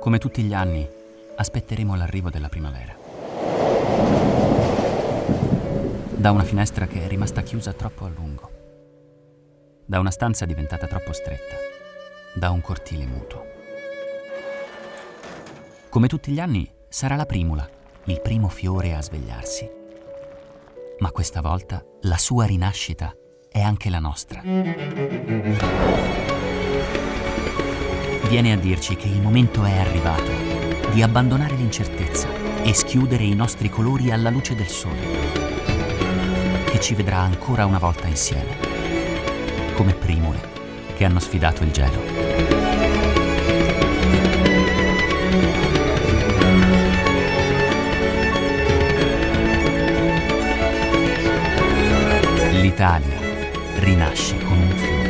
Come tutti gli anni, aspetteremo l'arrivo della primavera. Da una finestra che è rimasta chiusa troppo a lungo. Da una stanza diventata troppo stretta. Da un cortile muto. Come tutti gli anni, sarà la primula, il primo fiore a svegliarsi. Ma questa volta la sua rinascita è anche la nostra. Viene a dirci che il momento è arrivato di abbandonare l'incertezza e schiudere i nostri colori alla luce del sole, che ci vedrà ancora una volta insieme, come primule che hanno sfidato il gelo. L'Italia rinasce.